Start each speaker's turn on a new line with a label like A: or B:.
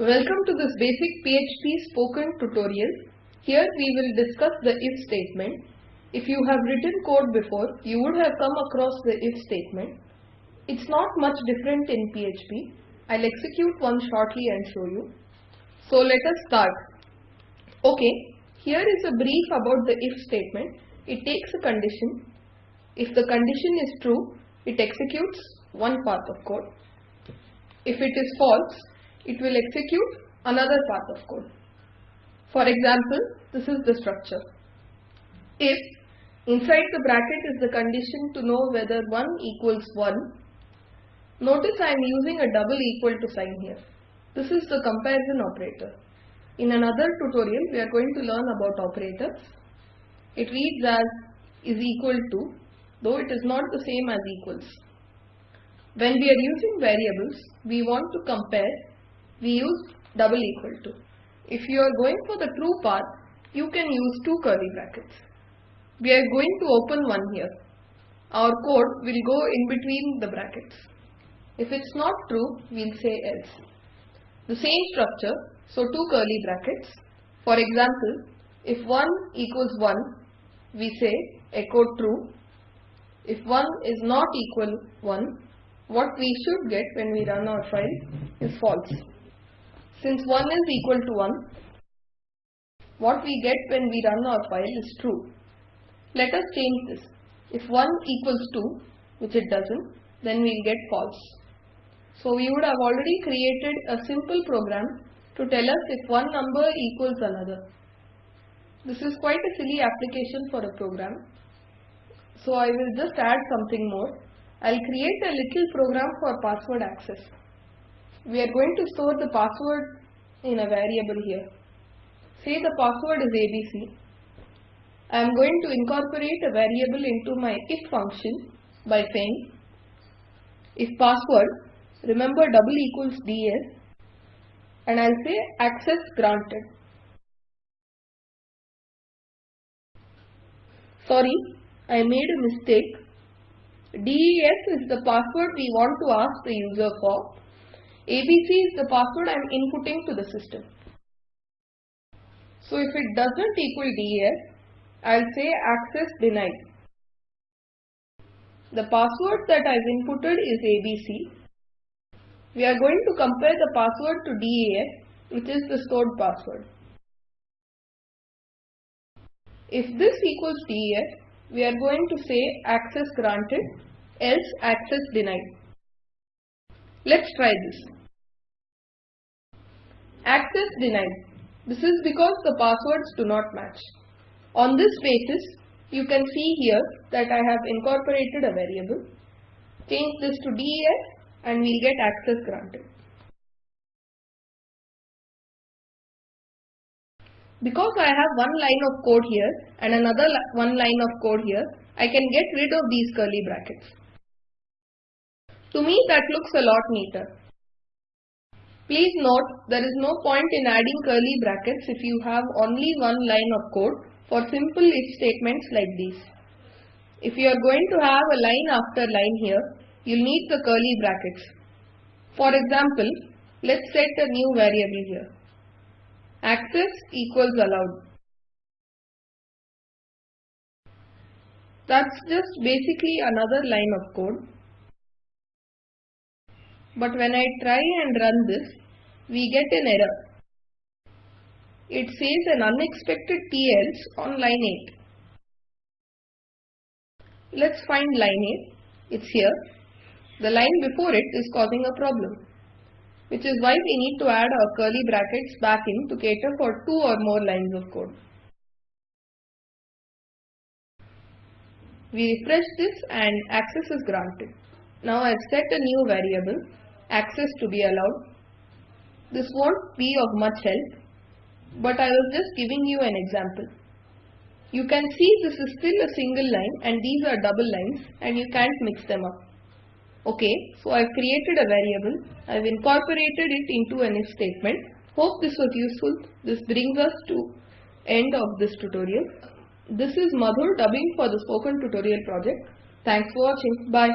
A: Welcome to this basic PHP spoken tutorial. Here we will discuss the if statement. If you have written code before, you would have come across the if statement. It's not much different in PHP. I'll execute one shortly and show you. So let us start. Okay, here is a brief about the if statement. It takes a condition. If the condition is true, it executes one path of code. If it is false, it will execute another path of code. For example, this is the structure. If inside the bracket is the condition to know whether 1 equals 1, notice I am using a double equal to sign here. This is the comparison operator. In another tutorial, we are going to learn about operators. It reads as is equal to, though it is not the same as equals. When we are using variables, we want to compare, we use double equal to. If you are going for the true path, you can use two curly brackets. We are going to open one here. Our code will go in between the brackets. If it's not true, we'll say else. The same structure, so two curly brackets. For example, if 1 equals 1, we say echo true. If 1 is not equal 1, what we should get when we run our file is false. Since 1 is equal to 1, what we get when we run our file is true. Let us change this. If 1 equals 2, which it doesn't, then we'll get false. So we would have already created a simple program to tell us if one number equals another. This is quite a silly application for a program. So I will just add something more. I'll create a little program for password access. We are going to store the password in a variable here. Say the password is ABC. I am going to incorporate a variable into my if function by saying if password, remember double equals ds and I'll say access granted. Sorry, I made a mistake. DES is the password we want to ask the user for. ABC is the password I am inputting to the system. So if it doesn't equal DES, I'll say access denied. The password that I've inputted is ABC. We are going to compare the password to DES, which is the stored password. If this equals DES, we are going to say access granted, else access denied. Let's try this. Access denied. This is because the passwords do not match. On this basis, you can see here that I have incorporated a variable. Change this to DES and we'll get access granted. Because I have one line of code here and another one line of code here, I can get rid of these curly brackets. To me that looks a lot neater. Please note there is no point in adding curly brackets if you have only one line of code for simple if statements like these. If you are going to have a line after line here, you'll need the curly brackets. For example, let's set a new variable here. Access equals allowed. That's just basically another line of code. But when I try and run this, we get an error. It says an unexpected T_ELSE on line 8. Let's find line 8. It's here. The line before it is causing a problem which is why we need to add our curly brackets back in to cater for two or more lines of code. We refresh this and access is granted. Now I've set a new variable, access to be allowed. This won't be of much help, but I was just giving you an example. You can see this is still a single line and these are double lines and you can't mix them up. Okay, so I've created a variable. I've incorporated it into an if statement. Hope this was useful. This brings us to end of this tutorial. This is Madhur dubbing for the spoken tutorial project. Thanks for watching. Bye.